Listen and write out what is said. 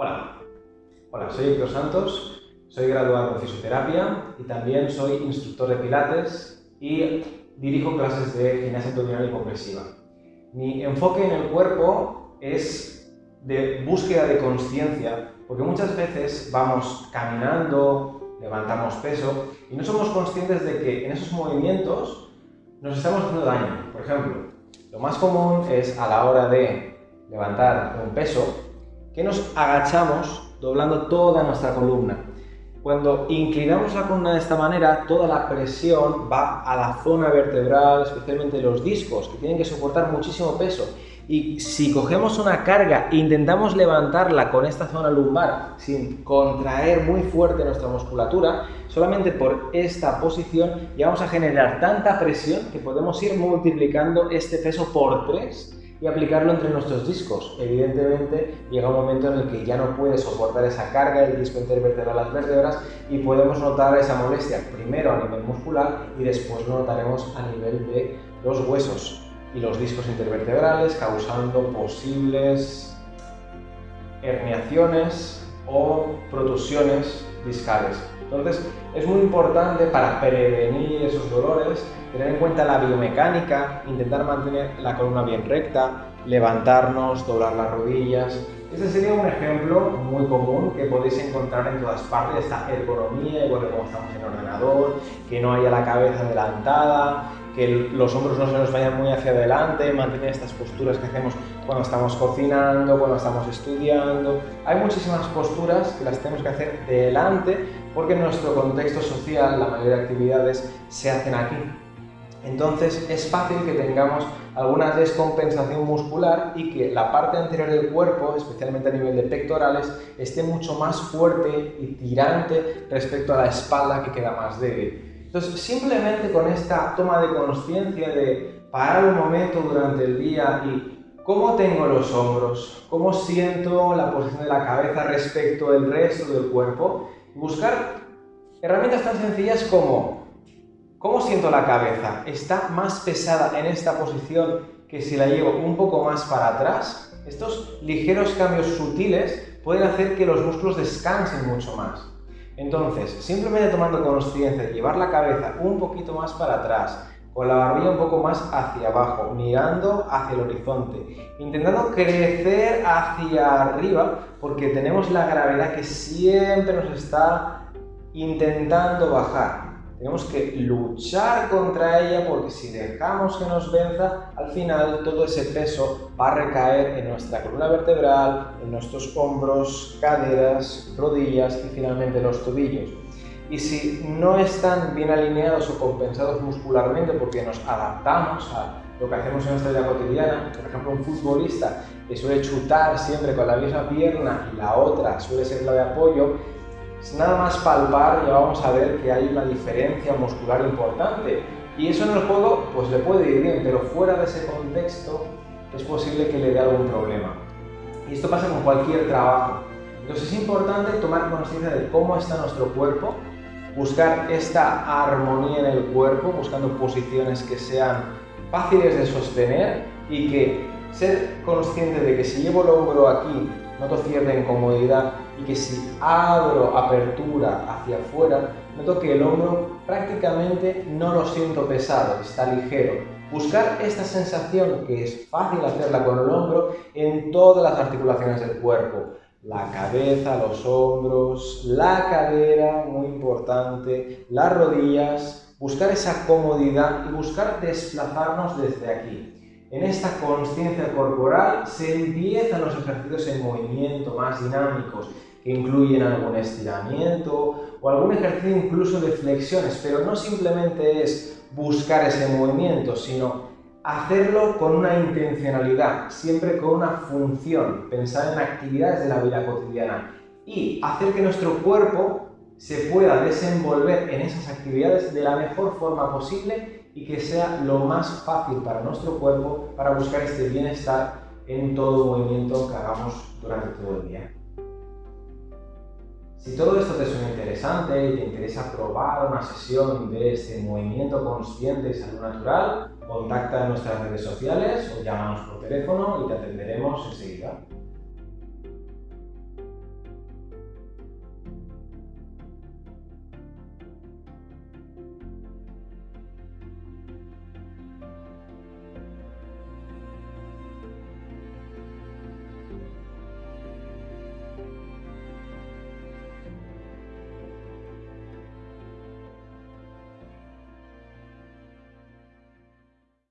Hola, hola, soy Héctor Santos, soy graduado en fisioterapia y también soy instructor de pilates y dirijo clases de gimnasia abdominal y compresiva. Mi enfoque en el cuerpo es de búsqueda de conciencia, porque muchas veces vamos caminando, levantamos peso y no somos conscientes de que en esos movimientos nos estamos haciendo daño. Por ejemplo, lo más común es a la hora de levantar un peso, que nos agachamos doblando toda nuestra columna. Cuando inclinamos la columna de esta manera, toda la presión va a la zona vertebral, especialmente los discos, que tienen que soportar muchísimo peso. Y si cogemos una carga e intentamos levantarla con esta zona lumbar sin contraer muy fuerte nuestra musculatura, solamente por esta posición ya vamos a generar tanta presión que podemos ir multiplicando este peso por 3 y aplicarlo entre nuestros discos. Evidentemente llega un momento en el que ya no puede soportar esa carga el disco intervertebral las vértebras y podemos notar esa molestia primero a nivel muscular y después lo notaremos a nivel de los huesos y los discos intervertebrales causando posibles herniaciones o protusiones discales. Entonces es muy importante para prevenir esos dolores tener en cuenta la biomecánica, intentar mantener la columna bien recta, levantarnos, doblar las rodillas. Este sería un ejemplo muy común que podéis encontrar en todas partes, esta ergonomía, igual que como estamos en ordenador, que no haya la cabeza adelantada, que los hombros no se nos vayan muy hacia adelante, mantener estas posturas que hacemos cuando estamos cocinando, cuando estamos estudiando. Hay muchísimas posturas que las tenemos que hacer delante porque en nuestro contexto social la mayoría de actividades se hacen aquí. Entonces es fácil que tengamos alguna descompensación muscular y que la parte anterior del cuerpo, especialmente a nivel de pectorales, esté mucho más fuerte y tirante respecto a la espalda que queda más débil. Entonces, simplemente con esta toma de conciencia de parar un momento durante el día y cómo tengo los hombros, cómo siento la posición de la cabeza respecto al resto del cuerpo, buscar herramientas tan sencillas como ¿cómo siento la cabeza? ¿Está más pesada en esta posición que si la llevo un poco más para atrás? Estos ligeros cambios sutiles pueden hacer que los músculos descansen mucho más. Entonces, simplemente tomando conciencia, llevar la cabeza un poquito más para atrás, con la barbilla un poco más hacia abajo, mirando hacia el horizonte, intentando crecer hacia arriba, porque tenemos la gravedad que siempre nos está intentando bajar. Tenemos que luchar contra ella porque si dejamos que nos venza, al final todo ese peso va a recaer en nuestra columna vertebral, en nuestros hombros, caderas, rodillas y finalmente los tobillos. Y si no están bien alineados o compensados muscularmente porque nos adaptamos a lo que hacemos en nuestra vida cotidiana, por ejemplo un futbolista que suele chutar siempre con la misma pierna y la otra suele ser la de apoyo, nada más palpar ya vamos a ver que hay una diferencia muscular importante y eso en el juego pues le puede ir bien, pero fuera de ese contexto es posible que le dé algún problema. Y esto pasa con cualquier trabajo. Entonces es importante tomar conciencia de cómo está nuestro cuerpo, buscar esta armonía en el cuerpo, buscando posiciones que sean fáciles de sostener y que ser consciente de que si llevo el hombro aquí noto cierta incomodidad y que si abro apertura hacia afuera, noto que el hombro prácticamente no lo siento pesado, está ligero. Buscar esta sensación, que es fácil hacerla con el hombro, en todas las articulaciones del cuerpo. La cabeza, los hombros, la cadera, muy importante, las rodillas, buscar esa comodidad y buscar desplazarnos desde aquí. En esta conciencia corporal se empiezan los ejercicios en movimiento más dinámicos, que incluyen algún estiramiento o algún ejercicio incluso de flexiones, pero no simplemente es buscar ese movimiento, sino hacerlo con una intencionalidad, siempre con una función, pensar en actividades de la vida cotidiana y hacer que nuestro cuerpo se pueda desenvolver en esas actividades de la mejor forma posible y que sea lo más fácil para nuestro cuerpo para buscar este bienestar en todo movimiento que hagamos durante todo el día. Si todo esto te suena interesante y te interesa probar una sesión de este movimiento consciente y salud natural, contacta en nuestras redes sociales o llámanos por teléfono y te atenderemos enseguida.